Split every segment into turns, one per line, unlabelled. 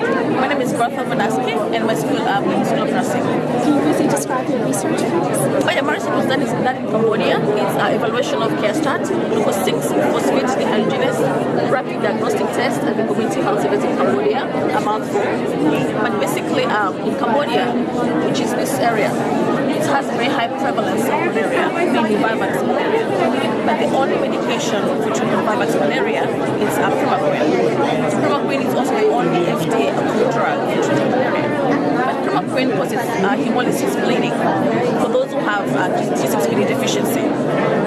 My name is Bertha Vanaski, and my school, um, School of Nursing.
Can you briefly describe your research?
Oh yeah, my research was done, is done in Cambodia. It's uh, evaluation of CareStart, glucose 6 phosphate dehydrogenase, rapid diagnostic test at the community health service in Cambodia, a mouthful. But basically, um, in Cambodia, which is this area, it has a very high prevalence of malaria, mainly vivax malaria. But the only medication for treatment of vivax malaria is uh, primaquine. Primaquine is also the only FDA approved drug for treating malaria. But primaquine it's uh, hemolysis bleeding for those who have uh, G6PD deficiency.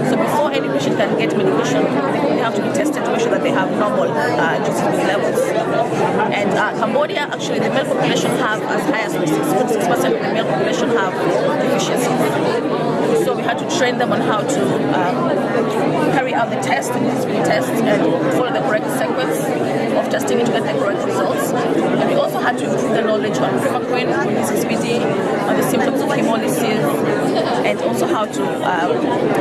So before any patient can get medication, they have to be tested to make sure that they have normal uh, G6PD levels. And uh, Cambodia, actually, the male population have as high as 6% of the male population have deficiency. So we had to train them on how to um, carry out the test, the G6PD test, and follow the correct sequence of testing to get the correct results. And we also had to on primaquine, on G6PD, on the symptoms of hemolysis, and also how to um,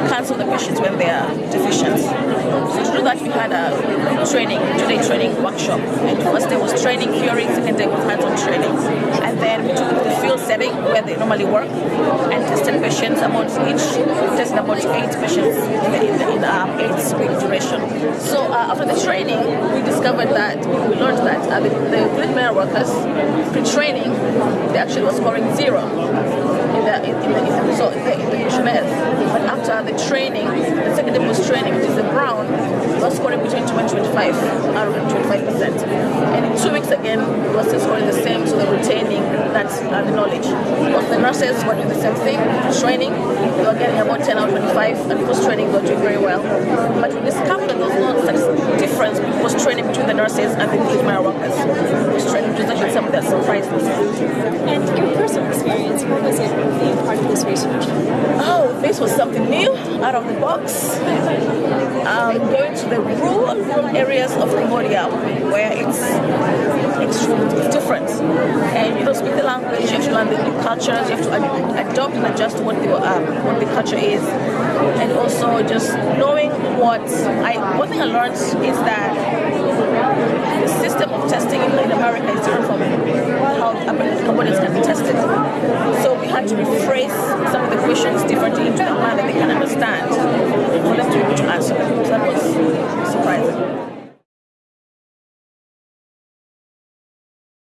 cancel the patients when they are deficient. So to do that, we had a training, two-day training workshop. And first day was training theory, second day was hands-on training. And then we took the field setting where they normally work and tested patients about each, tested about eight patients in, the, in, the, in um, eight. So uh, after the training, we discovered that, we learned that uh, the, the grid workers, pre-training, they actually were scoring zero in the, in, in in the result, in the, in. But after the training, the second day was training, which is the brown, was scoring between 20 and 25, out of 25%. And in two weeks again, it was scoring the same, so they're retaining that uh, knowledge. Because the nurses were doing the same thing, training, they were getting about 10 out of 25, and post-training they were doing very well. But we discovered that there was no such difference post-training between the nurses and the field workers. Post-training, which was actually something that surprised us.
And your personal experience, what was it being part of this research?
Oh, this was something new, out of the box. Um, going to the rural, rural areas of Cambodia where it's extremely different. You speak the language, you have to learn the new cultures, you have to ad- adopt and adjust what the, um, what the culture is. And also just knowing what I, one thing I learned is that the system of testing in, America is different from how Cambodians can be tested. So we had to rephrase some of the questions differently into the manner that they can understand to